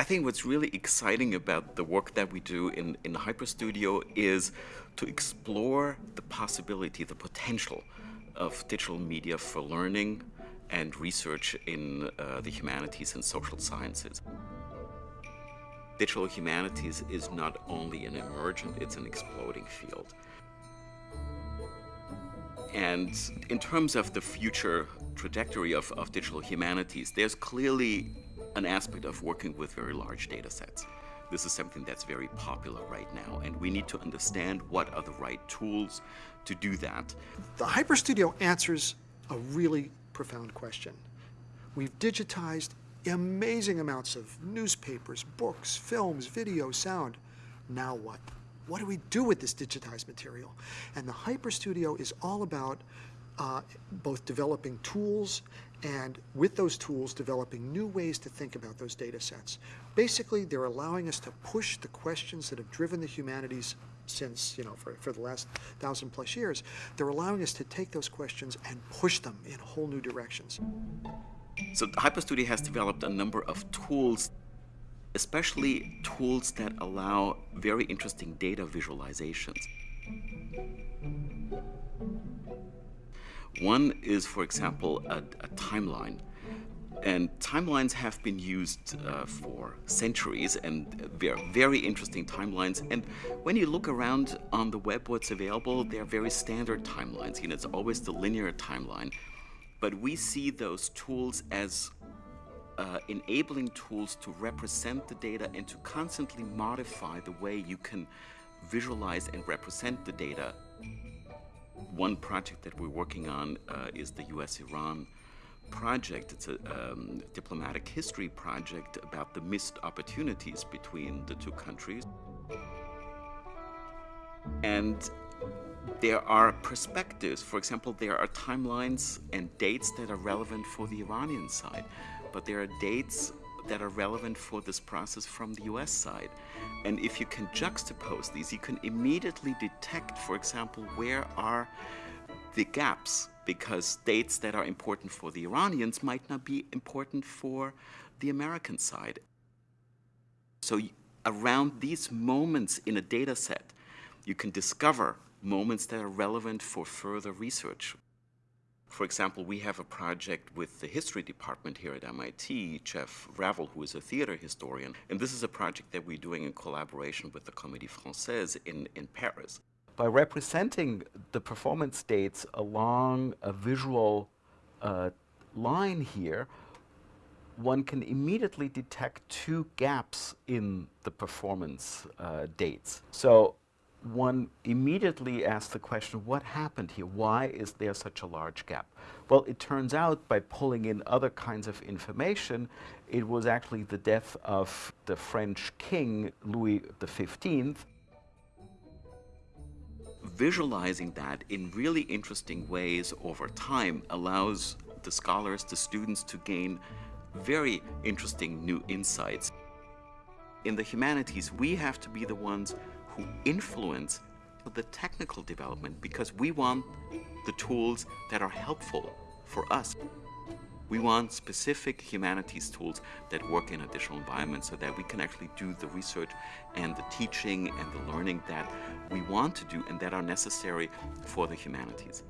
I think what's really exciting about the work that we do in, in HyperStudio is to explore the possibility, the potential of digital media for learning and research in uh, the humanities and social sciences. Digital humanities is not only an emergent, it's an exploding field. And in terms of the future trajectory of, of digital humanities, there's clearly an aspect of working with very large data sets. This is something that's very popular right now, and we need to understand what are the right tools to do that. The HyperStudio answers a really profound question. We've digitized amazing amounts of newspapers, books, films, video, sound. Now what? What do we do with this digitized material? And the HyperStudio is all about uh, both developing tools and with those tools developing new ways to think about those data sets. Basically, they're allowing us to push the questions that have driven the humanities since, you know, for, for the last thousand plus years. They're allowing us to take those questions and push them in whole new directions. So HyperStudio has developed a number of tools, especially tools that allow very interesting data visualizations. One is, for example, a, a timeline. And timelines have been used uh, for centuries and they're very interesting timelines. And when you look around on the web, what's available, they're very standard timelines. You know, it's always the linear timeline. But we see those tools as uh, enabling tools to represent the data and to constantly modify the way you can visualize and represent the data. One project that we're working on uh, is the US-Iran project. It's a um, diplomatic history project about the missed opportunities between the two countries. And there are perspectives. For example, there are timelines and dates that are relevant for the Iranian side, but there are dates that are relevant for this process from the US side. And if you can juxtapose these, you can immediately detect, for example, where are the gaps because dates that are important for the Iranians might not be important for the American side. So around these moments in a data set, you can discover moments that are relevant for further research. For example, we have a project with the history department here at MIT, Jeff Ravel, who is a theater historian, and this is a project that we're doing in collaboration with the Comédie Française in, in Paris. By representing the performance dates along a visual uh, line here, one can immediately detect two gaps in the performance uh, dates. So one immediately asks the question, what happened here? Why is there such a large gap? Well, it turns out by pulling in other kinds of information, it was actually the death of the French king, Louis XV. Visualizing that in really interesting ways over time allows the scholars, the students to gain very interesting new insights. In the humanities, we have to be the ones influence the technical development because we want the tools that are helpful for us. We want specific humanities tools that work in a digital environment so that we can actually do the research and the teaching and the learning that we want to do and that are necessary for the humanities.